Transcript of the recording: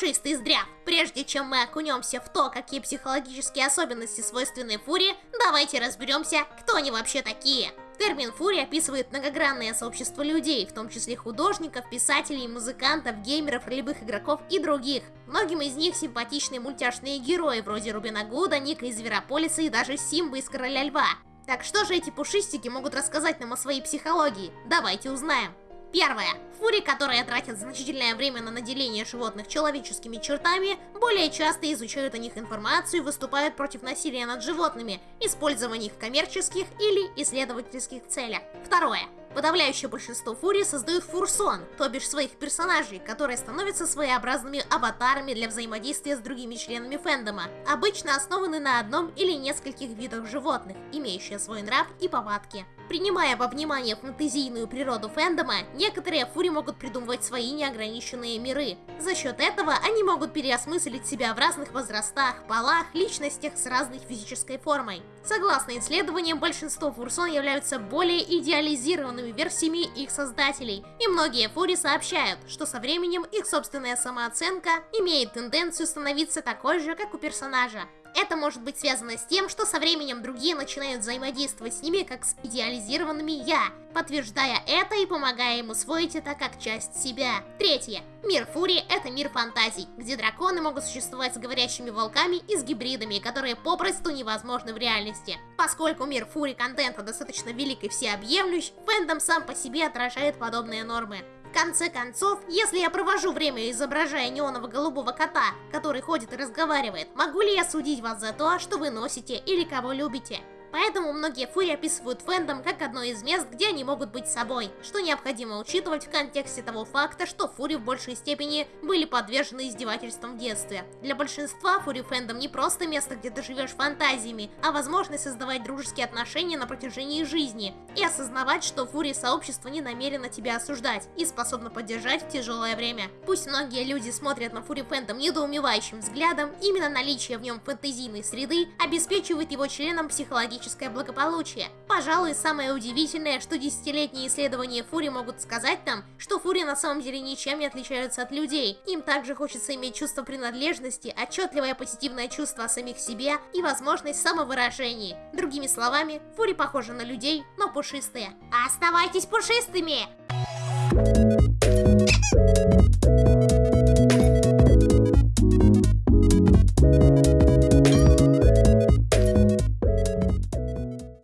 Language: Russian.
Пушистый здрав. Прежде чем мы окунемся в то, какие психологические особенности свойственны фуре, давайте разберемся, кто они вообще такие. Термин «фурия» описывает многогранное сообщество людей, в том числе художников, писателей, музыкантов, геймеров, ролевых игроков и других. Многим из них симпатичные мультяшные герои, вроде Рубина Гуда, Ника из Зверополиса и даже Симбы из Короля Льва. Так что же эти пушистики могут рассказать нам о своей психологии? Давайте узнаем. Первое. Фури, которые тратят значительное время на наделение животных человеческими чертами, более часто изучают о них информацию и выступают против насилия над животными, использования их в коммерческих или исследовательских целях. Второе. Подавляющее большинство фурий создают фурсон, то бишь своих персонажей, которые становятся своеобразными аватарами для взаимодействия с другими членами фэндома, обычно основаны на одном или нескольких видах животных, имеющие свой нрав и повадки. Принимая во внимание фэнтезийную природу фэндома, некоторые фури могут придумывать свои неограниченные миры. За счет этого они могут переосмыслить себя в разных возрастах, полах, личностях с разной физической формой. Согласно исследованиям, большинство фурсон являются более идеализированными версиями их создателей, и многие фури сообщают, что со временем их собственная самооценка имеет тенденцию становиться такой же, как у персонажа. Это может быть связано с тем, что со временем другие начинают взаимодействовать с ними как с идеализированными «я», подтверждая это и помогая им усвоить это как часть себя. Третье. Мир Фури — это мир фантазий, где драконы могут существовать с говорящими волками и с гибридами, которые попросту невозможны в реальности. Поскольку мир Фури контента достаточно велик и всеобъемлющ, фэндом сам по себе отражает подобные нормы. В конце концов, если я провожу время изображая неоново-голубого кота, который ходит и разговаривает, могу ли я судить вас за то, что вы носите или кого любите? Поэтому многие фури описывают фэндом как одно из мест, где они могут быть собой, что необходимо учитывать в контексте того факта, что фури в большей степени были подвержены издевательствам в детстве. Для большинства фури фэндом не просто место, где ты живешь фантазиями, а возможность создавать дружеские отношения на протяжении жизни и осознавать, что фури сообщество не намерено тебя осуждать и способно поддержать в тяжелое время. Пусть многие люди смотрят на фури фэндом недоумевающим взглядом, именно наличие в нем фэнтезийной среды обеспечивает его членам психологически психологическое благополучие. Пожалуй, самое удивительное, что десятилетние исследования Фури могут сказать нам, что Фури на самом деле ничем не отличаются от людей. Им также хочется иметь чувство принадлежности, отчетливое позитивное чувство о самих себе и возможность самовыражения. Другими словами, Фури похожи на людей, но пушистые. Оставайтесь пушистыми!